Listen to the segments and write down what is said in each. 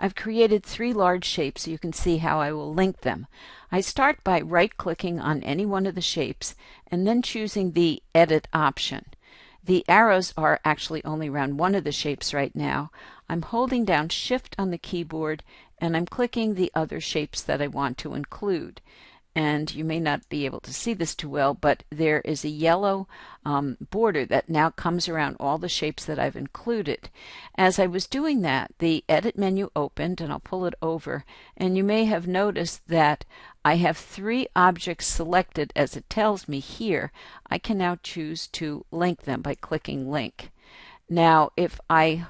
I've created three large shapes so you can see how I will link them. I start by right-clicking on any one of the shapes and then choosing the Edit option. The arrows are actually only around one of the shapes right now. I'm holding down Shift on the keyboard and I'm clicking the other shapes that I want to include and you may not be able to see this too well, but there is a yellow um, border that now comes around all the shapes that I've included. As I was doing that, the edit menu opened and I'll pull it over and you may have noticed that I have three objects selected as it tells me here. I can now choose to link them by clicking link. Now if I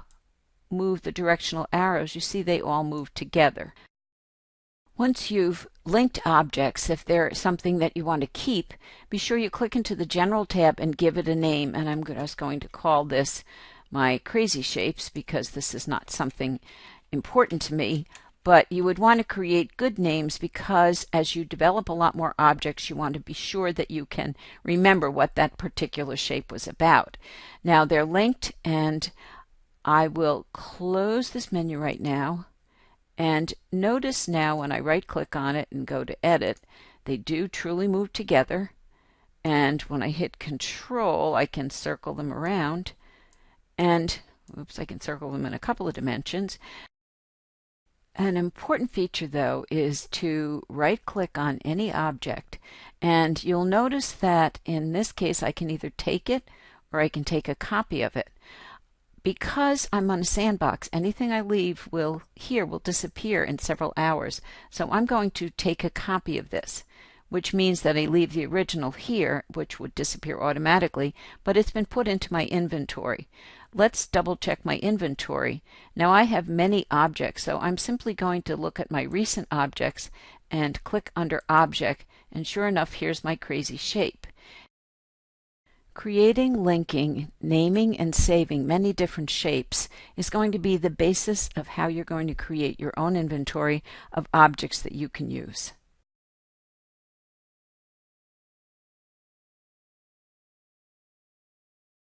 move the directional arrows, you see they all move together. Once you've linked objects, if they're something that you want to keep, be sure you click into the General tab and give it a name. And I'm just going to call this my crazy shapes because this is not something important to me. But you would want to create good names because as you develop a lot more objects, you want to be sure that you can remember what that particular shape was about. Now they're linked and I will close this menu right now and notice now when I right click on it and go to edit, they do truly move together. And when I hit control, I can circle them around. And oops, I can circle them in a couple of dimensions. An important feature though is to right click on any object and you'll notice that in this case I can either take it or I can take a copy of it because I'm on a sandbox, anything I leave will here will disappear in several hours. So I'm going to take a copy of this, which means that I leave the original here, which would disappear automatically, but it's been put into my inventory. Let's double check my inventory. Now I have many objects, so I'm simply going to look at my recent objects and click under Object, and sure enough, here's my crazy shape. Creating, linking, naming, and saving many different shapes is going to be the basis of how you're going to create your own inventory of objects that you can use.